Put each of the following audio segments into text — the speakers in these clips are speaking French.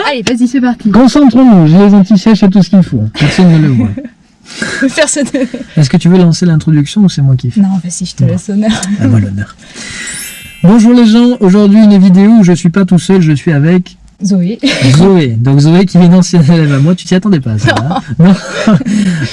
va Allez, vas-y, c'est parti. Concentrons-nous, j'ai les anti-sèches et tout ce qu'il faut. Personne ne le voit. Personne. Est-ce que tu veux lancer l'introduction ou c'est moi qui fais Non, vas-y, je te Bon. laisse honneur. À moi l'honneur. Bonjour les gens, aujourd'hui une vidéo où je suis pas tout seul, je suis avec Zoé. Zoé. Donc Zoé qui est une ancienne élève à moi, tu t'y attendais pas ça hein Non.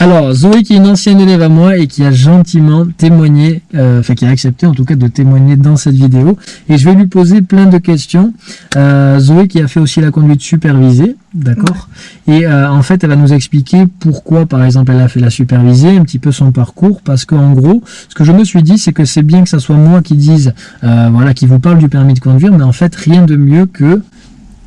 Alors Zoé qui est une ancienne élève à moi et qui a gentiment témoigné, euh, enfin qui a accepté en tout cas de témoigner dans cette vidéo. Et je vais lui poser plein de questions. Euh, Zoé qui a fait aussi la conduite supervisée, d'accord Et euh, en fait elle va nous expliquer pourquoi par exemple elle a fait la supervisée, un petit peu son parcours, parce qu'en gros ce que je me suis dit c'est que c'est bien que ça soit moi qui dise, euh, voilà, qui vous parle du permis de conduire, mais en fait rien de mieux que...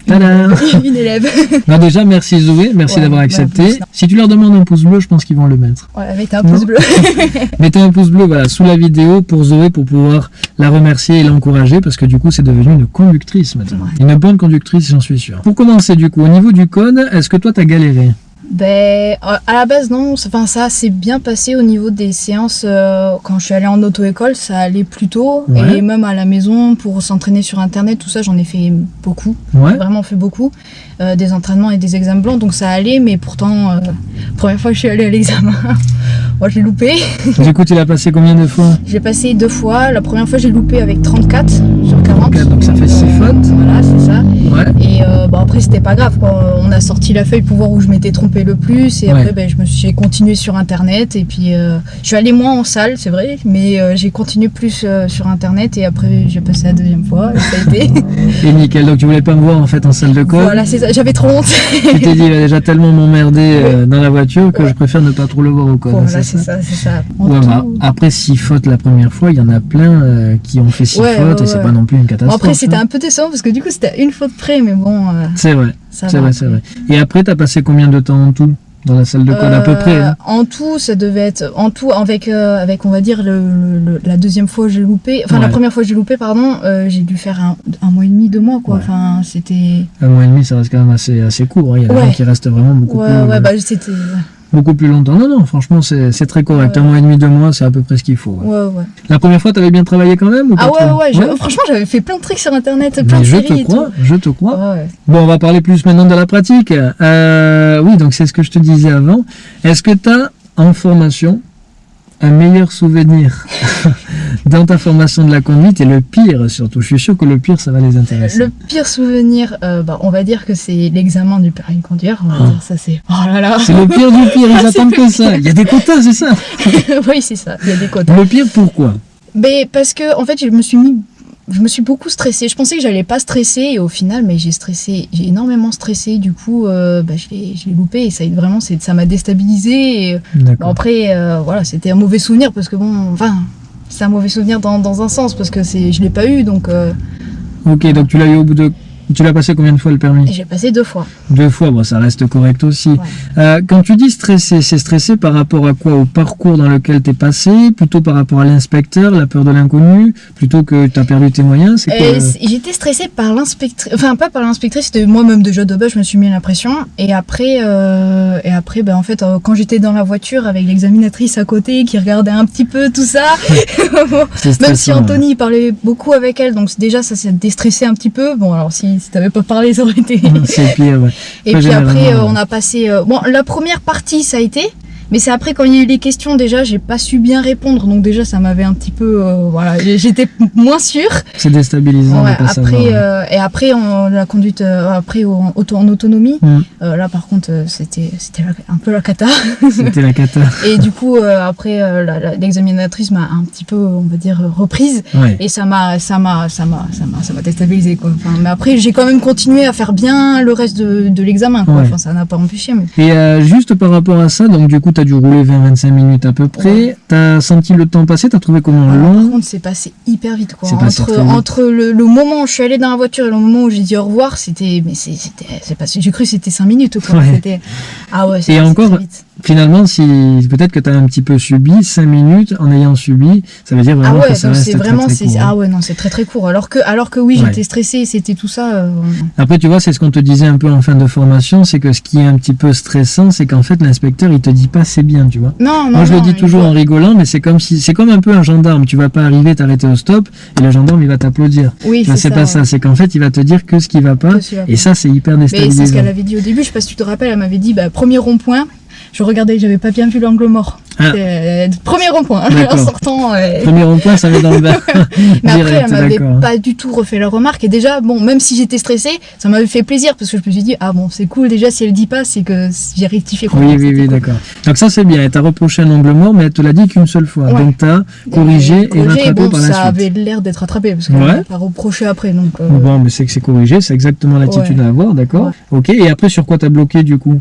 Une élève. déjà, merci Zoé, merci Ouais, d'avoir accepté. si tu leur demandes un pouce bleu, je pense qu'ils vont le mettre. Ouais, avec un Non. pouce bleu. Mettez un pouce bleu voilà, sous la vidéo pour Zoé pour pouvoir la remercier et l'encourager parce que du coup, c'est devenu une conductrice maintenant. Ouais. Une bonne conductrice, j'en suis sûr. Pour commencer du coup, au niveau du code, est-ce que toi, t'as galéré? Ben, à la base, non. Enfin, ça s'est bien passé au niveau des séances. euh, quand je suis allée en auto-école, ça allait plutôt. Ouais. Et même à la maison, pour s'entraîner sur Internet, tout ça, j'en ai fait beaucoup. Ouais Vraiment fait beaucoup. Euh, des entraînements et des examens blancs, donc ça allait. Mais pourtant, euh, première fois que je suis allée à l'examen, moi, j'ai loupé. Du coup, tu l'as passé combien de fois? J'ai passé deux fois. La première fois, j'ai loupé avec 34 sur 40. 34, donc ça fait six Euh, fautes. Voilà, c'est ça. Ouais. Et euh, bon, après, c'était pas grave. Quoi. On a sorti la feuille pour voir où je m'étais trompé le plus. Et Ouais. après, ben, je me suis j'ai continué sur Internet. Et puis, euh, je suis allée moins en salle, c'est vrai. Mais euh, j'ai continué plus euh, sur Internet. Et après, j'ai passé la deuxième fois. Et ça a été. Et nickel, donc tu voulais pas me voir en fait en salle de code voilà, c'est ça. J'avais trop honte. Tu t'es dit, il va déjà tellement m'emmerder euh, dans la voiture que je préfère ne pas trop le voir au code. voilà, c'est ça c'est ça. Ouais, tout- bah, après six fautes la première fois, il y en a plein qui ont fait six Ouais, fautes ouais, et c'est ouais. pas non plus une Bon, après, c'était hein. un peu décevant parce que du coup, c'était une faute près. Mais bon, euh, C'est vrai, c'est vrai, c'est vrai. Et après, t'as passé combien de temps en tout dans la salle de code à peu Euh, près hein En tout, ça devait être en tout avec euh, avec on va dire le, la deuxième fois j'ai loupé, enfin la première fois j'ai loupé pardon, euh, j'ai dû faire un, un mois et demi, deux mois quoi. Ouais. Enfin c'était Un mois et demi, ça reste quand même assez, assez court. hein. Il y a des Ouais. gens qui restent vraiment beaucoup, ouais plus, ouais bah c'était beaucoup plus longtemps. Non, non, franchement, c'est très correct. Ouais. Un mois et demi, deux mois, c'est à peu près ce qu'il faut. ouais. ouais. ouais. La première fois, t'avais bien travaillé quand même ou Ah ouais ouais, je- franchement j'avais fait plein de trucs sur internet, plein Mais de je séries te et crois, je te crois. Bon, on va parler plus maintenant de la pratique. Euh, oui, donc c'est ce que je te disais avant. Est-ce que tu as en formation un meilleur souvenir? dans ta formation de la conduite et le pire surtout Je suis sûr que le pire, ça va les intéresser. Le pire souvenir, euh, bah, on va dire que c'est l'examen du permis de conduire. On va Ah. dire ça c'est. Oh là là. C'est le pire du pire, ils attendent que ça. Il y a des quotas, c'est ça oui c'est ça. Il y a des quotas. Le pire, pourquoi? Mais parce que en fait, je me suis mis je me suis beaucoup stressée. Je pensais que j'allais pas stresser et au final, mais j'ai stressé, j'ai énormément stressé. Du coup, euh, bah, je l'ai loupé et ça vraiment, ça m'a déstabilisé. D'accord. après, euh, voilà, c'était un mauvais souvenir parce que bon, enfin, c'est un mauvais souvenir dans, dans un sens parce que c'est, je l'ai pas eu donc euh, Ok, donc tu l'as eu au bout de. Tu l'as passé combien de fois le permis j'ai passé deux fois. Deux fois, bon, ça reste correct aussi. Ouais. Euh, quand tu dis stressé, c'est stressé par rapport à quoi? Au parcours dans lequel tu es passé? Plutôt par rapport à l'inspecteur, la peur de l'inconnu? Plutôt que tu as perdu tes moyens? C- J'étais stressée par l'inspectrice, enfin pas par l'inspectrice, c'était moi-même déjà de base, je me suis mis la pression. Et après, euh, et après, ben en fait, euh, quand j'étais dans la voiture avec l'examinatrice à côté qui regardait un petit peu tout ça, même si stressant, Anthony parlait beaucoup avec elle, donc déjà ça s'est déstressé un petit peu. Bon alors si, si t'avais pas parlé, ça aurait été. C'est pire, ouais. Et puis après, généralement, euh, on a passé. euh, Bon, la première partie, ça a été. Mais c'est après quand il y a eu les questions déjà, j'ai pas su bien répondre, donc déjà ça m'avait un petit peu, euh, voilà, j'étais moins sûre. C'est déstabilisant Ouais, de pas après, euh, et après, on, la conduite, euh, après, en, en autonomie, Mm. là, par contre, c'était un peu la cata. C'était la cata. et du coup, après, l'examinatrice m'a un petit peu, on va dire, reprise. Ouais. Et ça m'a, ça m'a, ça m'a, ça m'a, ça m'a déstabilisé, quoi. Enfin, mais après, j'ai quand même continué à faire bien le reste de, de l'examen. Ouais. Enfin, ça n'a pas empêché, mais. Et juste par rapport à ça, donc du coup, tu as dû rouler 20-25 minutes à peu près. Ouais. Tu as senti le temps passer? Tu as trouvé comment? Par long? contre, c'est passé hyper vite, quoi. Entre, très vite. entre le, le moment où je suis allée dans la voiture et le moment où j'ai dit au revoir, c'était, mais c'était, passé, j'ai cru que c'était 5 minutes, quoi. Ouais. Ah ouais, c'est Et encore, vite. Finalement, si peut-être que tu as un petit peu subi 5 minutes en ayant subi, ça veut dire Ah vraiment ouais, que ça reste très, vraiment, très court, hein. ah ouais non, c'est très très court. Alors que alors que oui, Ouais. j'étais stressée, et c'était tout ça. euh, Après, tu vois, c'est ce qu'on te disait un peu en fin de formation, c'est que ce qui est un petit peu stressant, c'est qu'en fait, l'inspecteur, il te dit pas c'est bien, tu vois. Non, non. Moi, je le dis toujours faut- en rigolant, mais c'est comme si, c'est comme un peu un gendarme. Tu vas pas arriver, t'arrêter au stop, et le gendarme, il va t'applaudir. Oui, c'est c'est ça. pas ça. C'est qu'en fait, il va te dire que ce qui va pas. Qui va Et pas. ça, c'est hyper Mais c'est ce déstabilisant. qu'elle avait dit au début. Je sais pas si tu te rappelles, elle m'avait dit bah, premier rond-point. Je regardais, j'avais pas bien vu l'angle mort. Ah. Euh, premier rond-point. D'accord. en sortant. euh, Premier rond-point, ça met dans le bain. Mais après, Direct, elle m'avait pas du tout refait la remarque. Et déjà, bon, même si j'étais stressée, ça m'avait fait plaisir parce que je me suis dit, ah bon, c'est cool. Déjà, si elle dit pas, c'est que j'ai rectifié. quoi. Oui, oui, oui, d'accord. Donc ça, c'est bien. Elle t'a reproché un angle mort, mais elle te l'a dit qu'une seule fois. Ouais. Donc t'as corrigé et, corrigé, rattrapé bon, par la ça suite. avait l'air d'être rattrapé parce qu'elle Ouais. pas reproché après. Donc, euh, Bon, mais c'est que c'est corrigé, c'est exactement l'attitude Ouais. à avoir, d'accord. Ok, et après, sur quoi t'as bloqué du coup?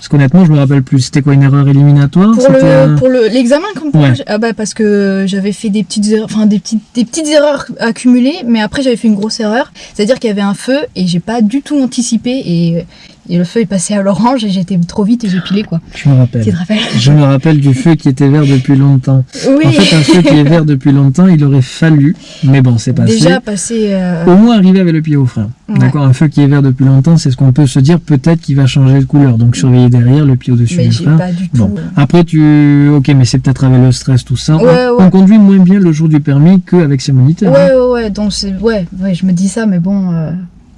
Parce qu'honnêtement, je me rappelle plus. C'était quoi, une erreur éliminatoire? Pour le un- pour le l'examen comme pour Ouais. ah bah parce que j'avais fait des petites erreurs enfin des petites des petites erreurs accumulées mais après j'avais fait une grosse erreur c'est-à-dire qu'il y avait un feu et j'ai pas du tout anticipé et, et le feu est passé à l'orange et j'étais trop vite et j'ai pilé quoi Je me rappelle. tu te rappelles? Je me rappelle du feu qui était vert depuis longtemps. oui En fait, un feu qui est vert depuis longtemps, il aurait fallu, mais bon, c'est passé. déjà passé euh, Au moins arriver avec le pied au frein. Ouais. D'accord, un feu qui est vert depuis longtemps, c'est ce qu'on peut se dire, peut-être qu'il va changer de couleur. Donc surveiller derrière, le pied au-dessus du frein. pas du tout Bon, après tu, ok, mais c'est peut-être avec le stress tout ça. Ouais, on, ouais. on conduit moins bien le jour du permis qu'avec ses moniteurs. hein. ouais ouais ouais donc c'est ouais ouais je me dis ça mais bon euh,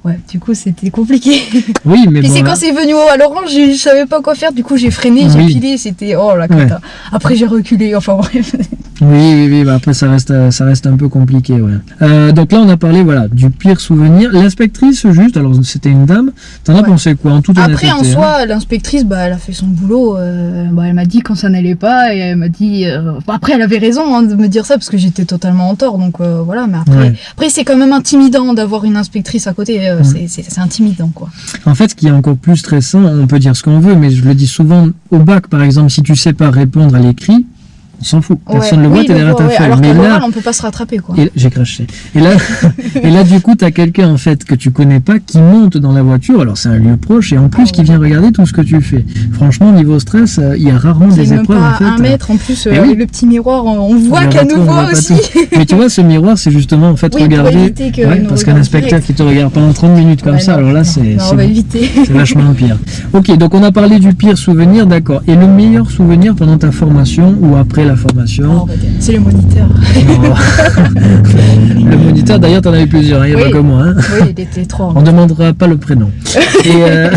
ouais du coup c'était compliqué Oui, mais bon, c'est là- quand c'est venu à l'orange, je, je savais pas quoi faire. Du coup, j'ai freiné, j'ai Oui. pilé, c'était oh la cata. Après, j'ai reculé. Enfin bref. Oui, oui, oui, bah après ça reste, euh, ça reste un peu compliqué, ouais. Euh, donc là, on a parlé, voilà, du pire souvenir. L'inspectrice, juste, alors c'était une dame. T'en as Ouais. pensé quoi, en toute Après, en hein soi, l'inspectrice, bah, elle a fait son boulot. euh, bah, elle m'a dit quand ça n'allait pas et elle m'a dit. euh, bah, après, elle avait raison hein, de me dire ça parce que j'étais totalement en tort. Donc voilà. Mais après, après c'est quand même intimidant d'avoir une inspectrice à côté. Euh, c'est intimidant quoi. En fait, ce qui est encore plus stressant, on peut dire ce qu'on veut, mais je le dis souvent au bac, par exemple, si tu sais pas répondre à l'écrit, on s'en fout. Personne Ouais, le voit, oui, t'es derrière ta ouais, feuille. Alors Mais qu'à là, on peut pas se rattraper quoi. J'ai craché. Et là, et là, du coup, tu as quelqu'un en fait que tu connais pas qui monte dans la voiture. Alors c'est un lieu proche et en plus Ah qui vient regarder tout ce que tu fais. Franchement, niveau stress, euh, il y a rarement des même épreuves pas en fait. un mètre en plus. Euh, oui. le petit miroir, on voit voit pas aussi. Mais tu vois, ce miroir, c'est justement en fait Oui, regarder. que parce qu'un inspecteur qui te regarde pendant 30 minutes comme ça, alors là. C'est vachement pire. Ok, donc on a parlé du pire souvenir, d'accord. Et le meilleur souvenir pendant ta formation ou après la Oh, formation on va dire, C'est le moniteur. Non. Le moniteur, d'ailleurs, t'en avais plusieurs, il n'y a Oui. pas que moi. hein. oui, il était. On demandera pas le prénom. Et euh,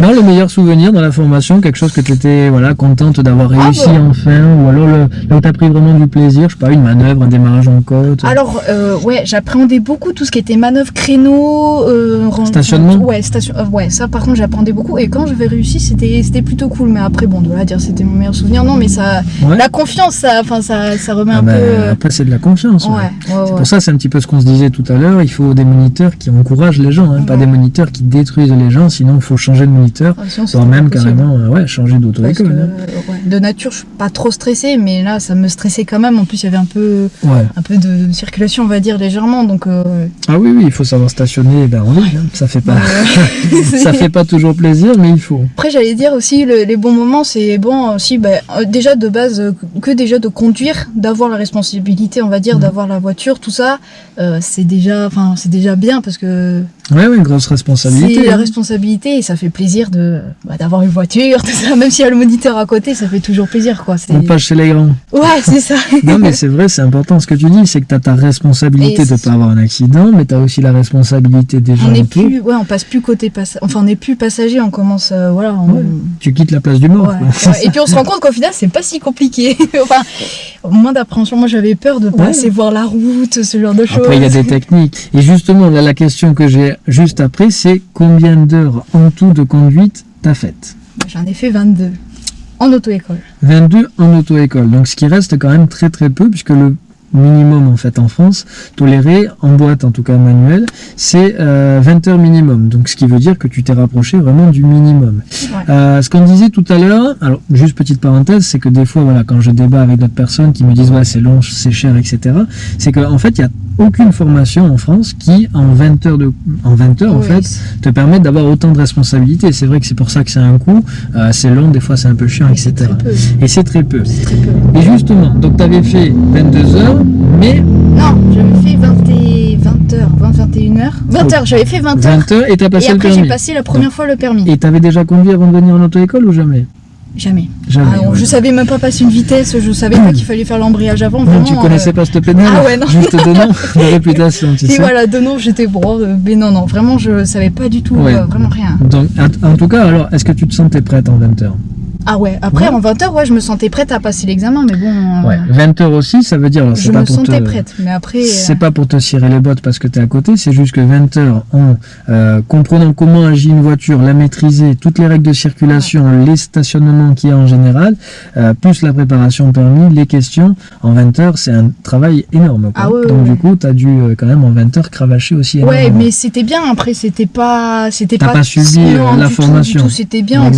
non, le meilleur souvenir dans la formation, quelque chose que tu étais voilà, contente d'avoir Ah réussi bon. enfin, ou alors le, là où tu as pris vraiment du plaisir, je sais pas, une manœuvre, un démarrage en côte. Alors, euh, ouais, j'appréhendais beaucoup tout ce qui était manœuvre, créneau, euh, Stationnement Ouais, station, euh, ouais, ça par contre j'appréhendais beaucoup. Et quand j'avais réussi, c'était c'était plutôt cool. Mais après, bon, de là à dire c'était mon meilleur souvenir, non, mais ça, Ouais. la confiance, ça, enfin, ça, ça remet Ah un ben, peu. euh, Après, c'est de la confiance. ouais. ouais, ouais, C'est pour ça, c'est un petit peu ce qu'on se disait tout à l'heure. Il faut des moniteurs qui encouragent les gens, hein, pas des moniteurs qui détruisent les gens. Sinon, il faut changer de moniteur, sinon, voire même carrément euh, ouais, changer d'auto-école. que, hein. euh, de nature, je suis pas trop stressée, mais là, ça me stressait quand même. En plus, il y avait un peu, un peu de circulation, on va dire légèrement, donc. euh, Ah oui, oui, il faut savoir stationner ben, en ligne. hein. Ça fait pas, ça fait pas toujours plaisir, mais il faut. Après, j'allais dire aussi, le- les bons moments, c'est bon aussi, euh, déjà de base, euh, que déjà de conduire, d'avoir la responsabilité, on va dire, Mhm. d'avoir la voiture, tout ça, euh, c'est déjà, enfin, c'est déjà bien parce que Ouais, ouais, une grosse responsabilité. c'est la hein. responsabilité et ça fait plaisir de bah, d'avoir une voiture, tout ça, même s'il y a le moniteur à côté, ça fait toujours plaisir, quoi. On passe chez les grands. Ouais, c'est ça. Non, mais c'est vrai, c'est important ce que tu dis, c'est que tu as ta responsabilité Et de ne pas avoir un accident, mais tu as aussi la responsabilité des gens On n'est autour. plus, ouais, on passe plus côté passager, enfin, on n'est plus passager, on commence, euh, voilà, on- Ouais. Tu quittes la place du mort. Ouais. Et puis on se rend compte qu'au final, c'est pas si compliqué. enfin, moins d'appréhension. Moi, j'avais peur de pas Ouais. assez voir la route, ce genre de choses. Après, il y a des techniques. Et justement, là, la question que j'ai juste après, c'est combien d'heures en tout de conduite t'as faites J'en ai fait 22 en auto-école. 22 en auto-école. Donc, ce qui reste quand même très très peu, puisque le minimum en fait en France, toléré en boîte en tout cas manuel, c'est euh, 20 heures minimum. Donc ce qui veut dire que tu t'es rapproché vraiment du minimum. Ouais. Euh, ce qu'on disait tout à l'heure, alors juste petite parenthèse, c'est que des fois voilà quand je débat avec d'autres personnes qui me disent ouais c'est long, c'est cher, etc. C'est qu'en en fait il y a aucune formation en France qui en 20 heures de en 20 heures en fait te permettent d'avoir autant de responsabilités. C'est vrai que c'est pour ça que c'est un coût, euh, c'est long, des fois c'est un peu chiant, etc. Et c'est très peu. C'est très peu. Et justement, donc tu avais fait 22 heures, mais Non, j'avais fait 20 et 20 heures, 20, 21 heures. 20 heures, j'avais fait 20 heures. 20 heures et tu as Et passé le après, j'ai permis. passé la première fois le permis. Et tu avais déjà conduit avant de venir en auto-école ou jamais? Jamais. Jamais. Ah ouais. Je savais même pas passer une vitesse, je savais pas qu'il fallait faire l'embrayage avant. Vraiment, tu connaissais euh, pas cette pédale Ah ouais, non. Juste de nom, de réputation, tu Et sais. voilà, de nom, j'étais bon, euh, mais non, non, vraiment, je savais pas du tout, Ouais. euh, vraiment rien. Donc, en en tout cas, alors, est-ce que tu te sentais prête en 20 heures? Ah ouais, après Ouais. en 20 heures, ouais, je me sentais prête à passer l'examen, mais bon, euh, Ouais. 20 heures aussi, ça veut dire. alors, je pas me pour sentais te- prête. Mais après, euh, C'est pas pour te cirer les bottes parce que tu es à côté, c'est juste que 20 heures en euh, comprenant comment agit une voiture, la maîtriser, toutes les règles de circulation, les stationnements qu'il y a en général, euh, plus la préparation permis, les questions, en 20 heures, c'est un travail énorme. quoi. Ah ouais, Donc ouais. du coup, tu as dû euh, quand même en 20 heures cravacher aussi Ouais, énormément. mais c'était bien. Après, c'était pas, c'était T'as pas, pas euh, non, la formation. C'était bien. Un,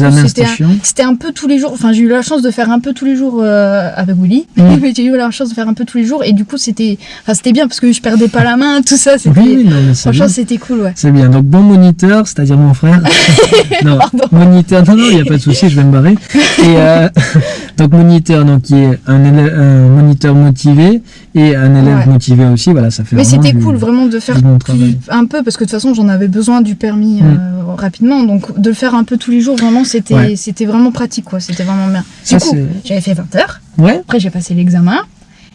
c'était un peu tous les jours. Enfin, j'ai eu la chance de faire un peu tous les jours euh, avec Willy. Mm. Mais j'ai eu la chance de faire un peu tous les jours, et du coup, c'était, enfin, c'était bien parce que je perdais pas la main, tout ça. C'était, Oui, franchement, c'était cool, ouais. C'est bien. Donc bon moniteur, c'est-à-dire mon frère. non, Pardon. moniteur. Non, non, il n'y a pas de souci, je vais me barrer. Et euh, donc moniteur, donc qui est un, élève- un moniteur motivé et un élève Ouais. motivé aussi. Voilà, ça fait. Mais c'était cool vraiment de faire un peu parce que de toute façon j'en avais besoin du permis Mm. euh, rapidement. Donc de le faire un peu tous les jours vraiment c'était Ouais. c'était vraiment pratique quoi. C'était vraiment bien. Ça, du coup j'avais fait 20 heures. Ouais, après j'ai passé l'examen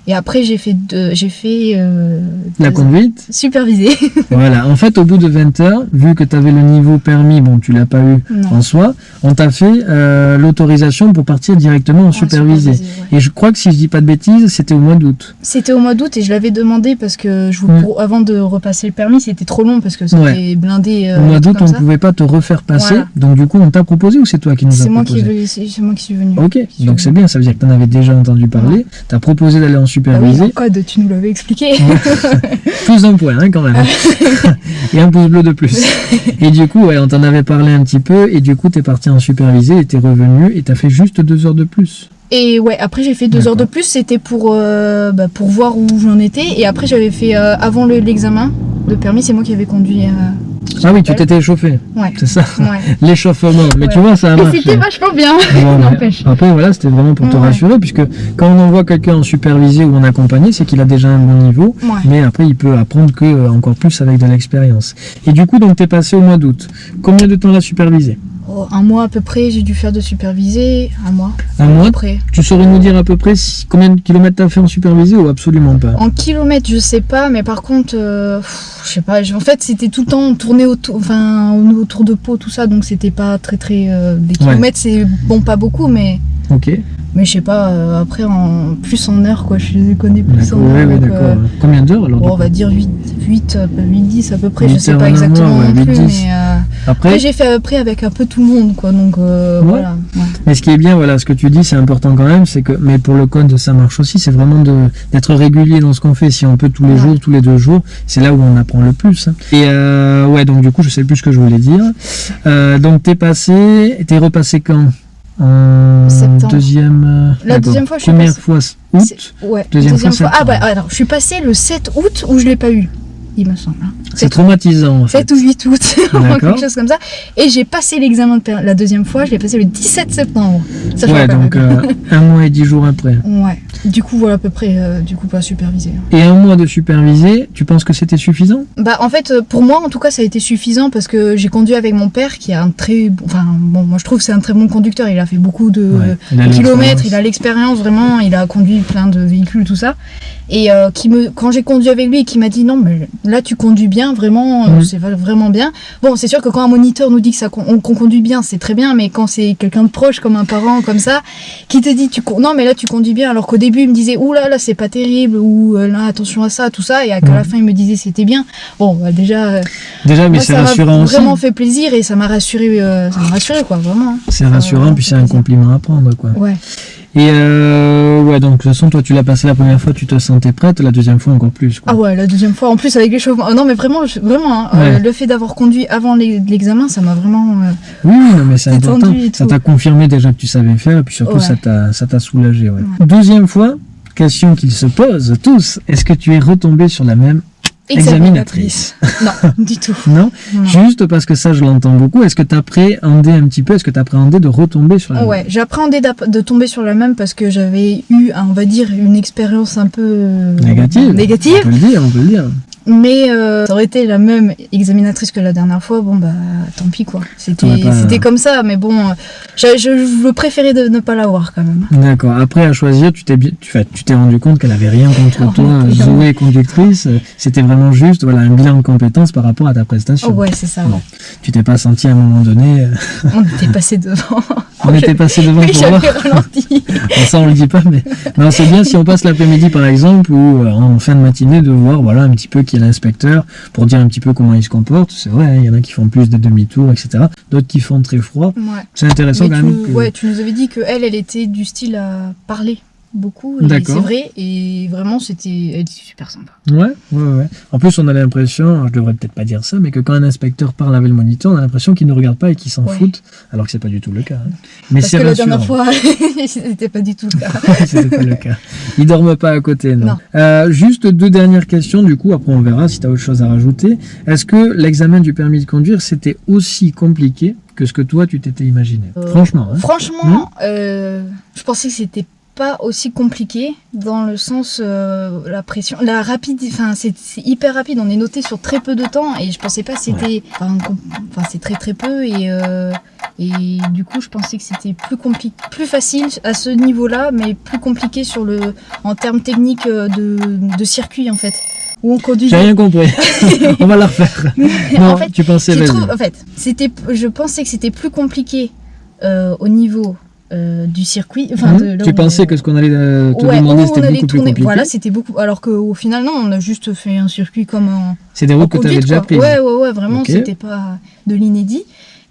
et après j'ai fait j'ai fait euh, la conduite. supervisé. voilà. En fait, au bout de 20 heures, vu que tu avais le niveau permis, bon, tu l'as pas eu Non. en soi, on t'a fait euh, l'autorisation pour partir directement en Ouais, supervisé. ouais. Et je crois que si je dis pas de bêtises, c'était au mois d'août. C'était au mois d'août et je l'avais demandé parce que je, Mm. pour- avant de repasser le permis c'était trop long parce que c'était Ouais. blindé. euh, Au mois d'août, on ne pouvait pas te refaire passer. Voilà. Donc du coup, on t'a proposé ou c'est toi qui nous as proposé est- c'est c'est moi qui suis venu. Ok, donc c'est bien, ça veut dire que tu en avais déjà entendu parler, tu as proposé d'aller en Ah oui, supervisé, en code, tu nous l'avais expliqué. plus un point hein, quand même, et un pouce bleu de plus. Et du coup, ouais, on t'en avait parlé un petit peu, et du coup, tu es parti en supervisé, et tu es revenu, et tu as fait juste deux heures de plus. Et ouais, après j'ai fait deux heures de plus, c'était pour, euh, bah, pour voir où j'en étais. Et après j'avais fait, euh, avant le- l'examen de permis, c'est moi qui avais conduit. euh, Ah oui, tu t'étais échauffé, Ouais. c'est ça, ouais. l'échauffement. Mais tu vois, ça a marché. c'était vachement bien. N'empêche. Après, voilà, c'était vraiment pour te rassurer, puisque quand on envoie quelqu'un en supervisé ou en accompagné, c'est qu'il a déjà un bon niveau. Mais après, il peut apprendre que euh, encore plus avec de l'expérience. Et du coup, donc, t'es passé au mois d'août. Combien de temps l'a supervisé? Un mois à peu près, j'ai dû faire de superviser. Un mois. Un mois Après. Tu saurais nous dire à peu près si- combien de kilomètres t'as fait en supervisé ou absolument pas En kilomètres, je sais pas, mais par contre, euh, je sais pas. En fait, c'était tout le temps tourné autour, enfin, autour de Pau, tout ça, donc c'était pas très très. euh, des kilomètres, c'est bon, pas beaucoup, mais. Ok. Mais je sais pas, euh, après, en, plus en heures, quoi. Je les connais plus en heures. oui, d'accord. euh, Combien d'heures alors Bon, on va dire 8, 8, 8 10 à peu près, je sais pas exactement ouais, plus, mais, euh, Après, après j'ai fait après avec un peu tout le monde, quoi, donc euh, Ouais. voilà. ouais. mais ce qui est bien, voilà, ce que tu dis, c'est important quand même, c'est que, mais pour le code, ça marche aussi, c'est vraiment de d'être régulier dans ce qu'on fait. Si on peut tous les jours, tous les deux jours, c'est là où on apprend le plus. hein. Et euh, ouais, donc du coup, je sais plus ce que je voulais dire. Donc t'es passé, t'es repassé quand? Septembre. deuxième. euh, La deuxième fois, je suis Première passée- fois août. Ouais, Deuxième deuxième, fois, fois. Ah bah septembre. alors, je suis passée le 7 août où je l'ai pas eu, il me semble. hein. C'est traumatisant. En fait. 7 ou 8 août, quelque chose comme ça. Et j'ai passé l'examen de la deuxième fois, je l'ai passé le 17 septembre. Ça, Ouais, donc euh, un mois et dix jours après. Ouais. Du coup, voilà à peu près, euh, du coup, pas supervisé. Et un mois de supervisé, tu penses que c'était suffisant? Bah en fait euh, pour moi en tout cas ça a été suffisant parce que j'ai conduit avec mon père qui a un très bon enfin bon moi je trouve que c'est un très bon conducteur il a fait beaucoup de Ouais, kilomètres il a l'expérience vraiment il a conduit plein de véhicules tout ça et euh, qui me quand j'ai conduit avec lui et qui m'a dit non mais là tu conduis bien vraiment euh, Mhm. c'est vraiment bien bon c'est sûr que quand un moniteur nous dit que ça qu'on conduit bien c'est très bien mais quand c'est quelqu'un de proche comme un parent comme ça qui te dit tu non mais là tu conduis bien alors qu'au début il me disait ouh là là c'est pas terrible ou euh, là attention à ça tout ça et à la Mhm. fin il me disait c'était bien bon bah, déjà euh, Déjà, mais c'est ça m'a rassurant aussi. vraiment fait plaisir et ça m'a rassuré euh, ça m'a rassuré quoi vraiment C'est Ça m'a rassurant, puis c'est un compliment à prendre, quoi. ouais Et euh, ouais, donc de toute façon, toi, tu l'as passé la première fois, tu te sentais prête, la deuxième fois encore plus. Quoi. Ah ouais, la deuxième fois, en plus avec l'échauffement. Oh non, mais vraiment, je- vraiment, hein, euh, le fait d'avoir conduit avant l'e- l'examen, ça m'a vraiment. euh, Oui, non, mais c'est important. Ça t'a confirmé déjà que tu savais faire, et puis surtout, Ouais. ça t'a ça t'a soulagé. Ouais. Deuxième fois, question qu'ils se posent tous est-ce que tu es retombé sur la même examinatrice non, du tout. Non Non. Juste parce que ça, je l'entends beaucoup. Est-ce que tu appréhendais un petit peu Est-ce que tu appréhendais de retomber sur la même? Ouais, j'appréhendais de tomber sur la même parce que j'avais eu, on va dire, une expérience un peu Négative. négative. On peut le dire, on peut le dire. Mais euh, ça aurait été la même examinatrice que la dernière fois, bon bah tant pis quoi. C'était pas- c'était comme ça, mais bon, euh, je, je, je préférais de ne pas l'avoir quand même. D'accord. Après, à choisir, tu t'es tu t'es rendu compte qu'elle avait rien contre Oh, toi, putain. Zoé conductrice. euh, C'était vraiment juste, voilà, un bilan de compétences par rapport à ta prestation. Oh ouais, c'est ça. Bon. Tu t'es pas senti à un moment donné. euh, On était passé devant. on était passé devant Oui, pour voir. ralenti. Ça, on le dit pas, mais non, c'est bien si on passe l'après-midi, par exemple, ou euh, en fin de matinée, de voir, voilà, un petit peu qui est l'inspecteur pour dire un petit peu comment il se comporte. C'est vrai, hein, il y en a qui font plus de demi-tours, etc. D'autres qui font très froid. Ouais. C'est intéressant Mais quand tu, même. que- ouais, tu nous avais dit que elle, elle était du style à parler beaucoup. C'est vrai, et vraiment, c'était, super sympa. Ouais, ouais, ouais. En plus, on a l'impression, je devrais peut-être pas dire ça, mais que quand un inspecteur parle avec le moniteur, on a l'impression qu'il ne regarde pas et qu'il s'en Ouais. fout, alors que c'est pas du tout le cas. hein. Mais Parce c'est que la dernière fois, c'était pas du tout le cas. C'était pas le cas. Ils dorment pas à côté, non. Non. Euh, juste deux dernières questions, du coup, après on verra si tu as autre chose à rajouter. Est-ce que l'examen du permis de conduire, c'était aussi compliqué que ce que toi, tu t'étais imaginé? Euh, Franchement, hein Franchement, euh, je pensais que c'était pas aussi compliqué dans le sens euh, la pression, la rapide, enfin c'est hyper rapide. On est noté sur très peu de temps et je pensais pas c'était, enfin c'est très très peu et euh, et du coup je pensais que c'était plus compliqué, plus facile à ce niveau-là, mais plus compliqué sur le en termes techniques euh, de, de circuit en fait où on conduit. J'ai rien compris. on va la refaire. Non, en fait, tu pensais, vas-y. trouvé- en fait, c'était, je pensais que c'était plus compliqué euh, au niveau euh, du circuit. Enfin, Hein de, là tu pensais que ce qu'on allait euh, te Ouais, demander, c'était beaucoup plus tourner. compliqué Voilà, c'était beaucoup. Alors qu'au final, non, on a juste fait un circuit comme en, C'est des routes que tu avais déjà prises. Ouais, ouais, ouais, vraiment, Ok. c'était pas de l'inédit.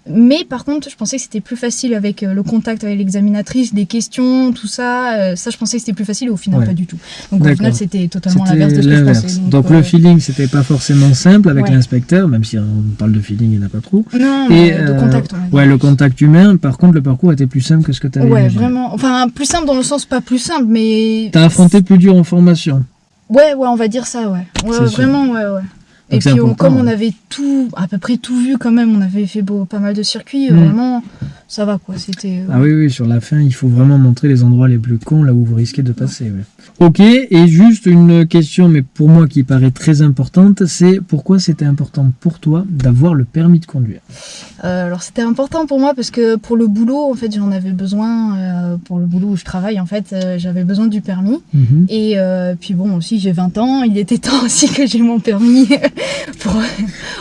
Mais par contre, je pensais que c'était plus facile avec euh, le contact avec l'examinatrice, les questions, tout ça. euh, ça, je pensais que c'était plus facile. Au final, Ouais. pas du tout. Donc au final, c'était totalement l'inverse de ce que je l'inverse. pensais. Donc, euh, le feeling, c'était pas forcément simple avec Ouais. l'inspecteur, même si on parle de feeling, il n'y en a pas trop. Non, Et, de euh, contact. on. Ouais, le contact humain, par contre, le parcours était plus simple que ce que tu avais Ouais, imaginé. vraiment. Enfin, plus simple dans le sens pas plus simple, mais. T'as affronté plus dur en formation. Ouais, ouais, on va dire ça, ouais. Ouais, C'est sûr. vraiment, ouais, ouais. Et puis, on- important, comme on avait tout, à peu près tout vu quand même, on avait fait beau, pas mal de circuits, Mm. vraiment, ça va quoi. C'était. euh, Ah oui, oui, sur la fin, il faut vraiment montrer les endroits les plus cons, là où vous risquez de passer. ouais. Ok, et juste une question, mais pour moi qui paraît très importante, c'est pourquoi c'était important pour toi d'avoir le permis de conduire? Euh, alors c'était important pour moi parce que pour le boulot, en fait, j'en avais besoin. euh, pour le boulot où je travaille, en fait, j'avais besoin du permis. Mhm. Et puis bon, aussi j'ai 20 ans, il était temps aussi que j'ai mon permis. pour...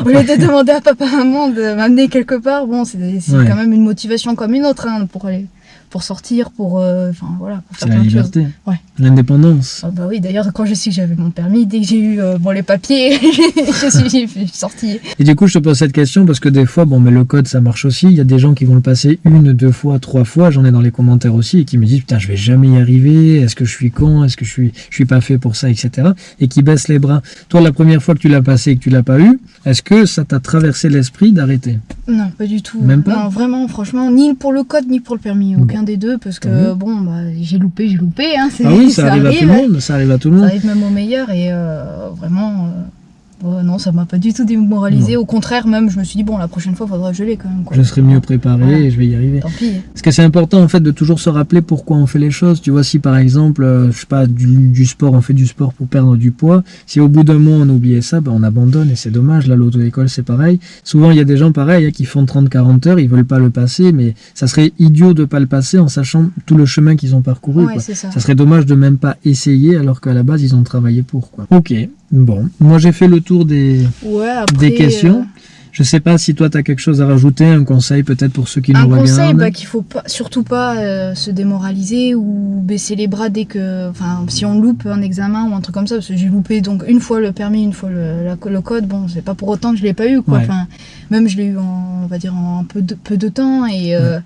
Au lieu de demander à papa maman de m'amener quelque part, bon, c'est c'est Ouais. quand même une motivation comme une autre hein, pour aller, pour sortir, pour, euh, enfin voilà, pour faire la plein de choses. liberté, Ouais. l'indépendance. Ah bah oui, d'ailleurs quand je que j'avais mon permis, dès que j'ai eu euh, bon, les papiers, je suis je suis sortie. Et du coup, je te pose cette question parce que des fois, bon, mais le code, ça marche aussi. Il y a des gens qui vont le passer une, deux fois, trois fois. J'en ai dans les commentaires aussi et qui me disent putain, je vais jamais y arriver. Est-ce que je suis con? Est-ce que je suis, je suis pas fait pour ça, etc. Et qui baissent les bras. Toi, la première fois que tu l'as passé et que tu l'as pas eu, est-ce que ça t'a traversé l'esprit d'arrêter Non, pas du tout. Même pas Non, vraiment, franchement, ni pour le code, ni pour le permis, aucun des deux, parce que bon, bah, j'ai loupé, j'ai loupé, hein, Ah oui, ça, arrive, à tout le monde. Ça arrive à tout le Ça monde. arrive même au meilleur et euh, vraiment, euh, ouais, non, ça m'a pas du tout démoralisé. Au contraire, même, je me suis dit, bon, la prochaine fois, faudra que je l'ai quand même. Quoi. Je serai mieux préparé Voilà. et je vais y arriver. Tant pis. Parce que c'est important en fait de toujours se rappeler pourquoi on fait les choses. Tu vois, si par exemple, euh, je sais pas, du, du sport, on fait du sport pour perdre du poids, si au bout d'un mois on oubliait ça, ben, on abandonne et c'est dommage. Là, l'auto-école, c'est pareil. Souvent, il y a des gens pareils hein, qui font 30-40 heures, ils veulent pas le passer, mais ça serait idiot de pas le passer en sachant tout le chemin qu'ils ont parcouru. Ouais, quoi. ça. Ça serait dommage de même pas essayer alors qu'à la base ils ont travaillé pour. Quoi. Ok, bon. Moi j'ai fait le tour des, Ouais, après, des questions. euh, Je sais pas si toi tu as quelque chose à rajouter, un conseil peut-être pour ceux qui un nous conseil, regardent. bah, qu'il faut pas, surtout pas euh, se démoraliser ou baisser les bras dès que, enfin, si on loupe un examen ou un truc comme ça, parce que j'ai loupé donc une fois le permis, une fois le, la- le code, bon, c'est pas pour autant que je l'ai pas eu, quoi. Ouais. Enfin, même je l'ai eu en, on va dire, en peu de, peu de temps et, euh,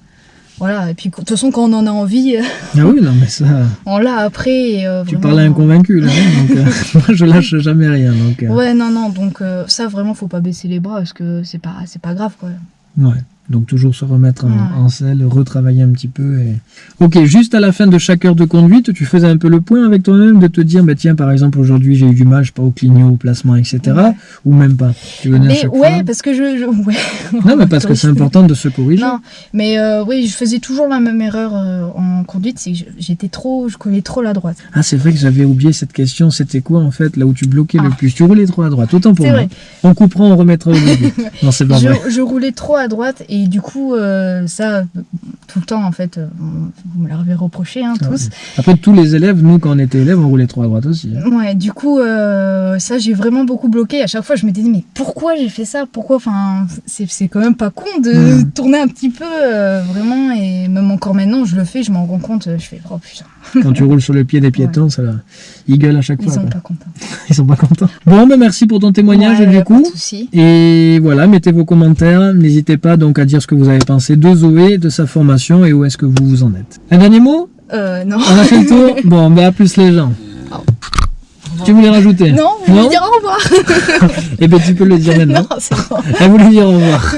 voilà. Et puis de toute façon, quand on en a envie, euh, Ah oui, non, mais ça. on l'a après. et, euh, Tu vraiment, parles à un convaincu, là. hein, donc, euh, moi, je lâche jamais rien. Donc, euh, Ouais, non, non. Donc euh, ça, vraiment, faut pas baisser les bras parce que c'est pas, c'est pas grave, quoi. ouais. Donc, toujours se remettre en, selle, retravailler un petit peu. Et... Ok, juste à la fin de chaque heure de conduite, tu faisais un peu le point avec toi-même de te dire, bah, tiens, par exemple, aujourd'hui, j'ai eu du mal, je sais pas, au clignot, au placement, etc. Ouais. Ou même pas. Tu venais à Mais ouais, fois parce que je, je- ouais. Non, mais parce que c'est important de se corriger. Non, mais euh, oui, je faisais toujours la même erreur euh, en conduite, c'est que j'étais trop, je collais trop la droite. Ah, c'est vrai que j'avais oublié cette question. C'était quoi, en fait, là où tu bloquais le Ah. plus? Tu roulais trop à droite. Autant pour moi. vrai. On coupera, on remettra au début. non, c'est pas vrai. Je, je roulais trop à droite et du coup, euh, ça, tout le temps, en fait, euh, on- vous me l'avez reproché, hein, Ah tous. ouais. Après, tous les élèves, nous, quand on était élèves, on roulait trop à droite aussi. hein. Ouais, du coup, euh, ça, j'ai vraiment beaucoup bloqué. À chaque fois, je me disais, mais pourquoi j'ai fait ça? Pourquoi? Enfin, c'est quand même pas con de tourner un petit peu, euh, vraiment. Et même encore maintenant, je le fais, je m'en rends compte. Je fais, oh putain, Quand tu roules sur le pied des piétons, ça, ils gueulent à chaque ils fois. sont quoi. pas contents. Ils sont pas contents. Bon, ben merci pour ton témoignage Ouais, du pas coup. de souci. Et voilà, mettez vos commentaires. N'hésitez pas donc à dire ce que vous avez pensé de Zoé, de sa formation et où est-ce que vous vous en êtes. Un dernier mot? Euh, non. On a fait le tour Bon, ben à plus les gens. Tu voulais rajouter? Non, vous voulez dire au revoir Eh ben tu peux le dire maintenant. Non, c'est bon. Elle voulait dire au revoir.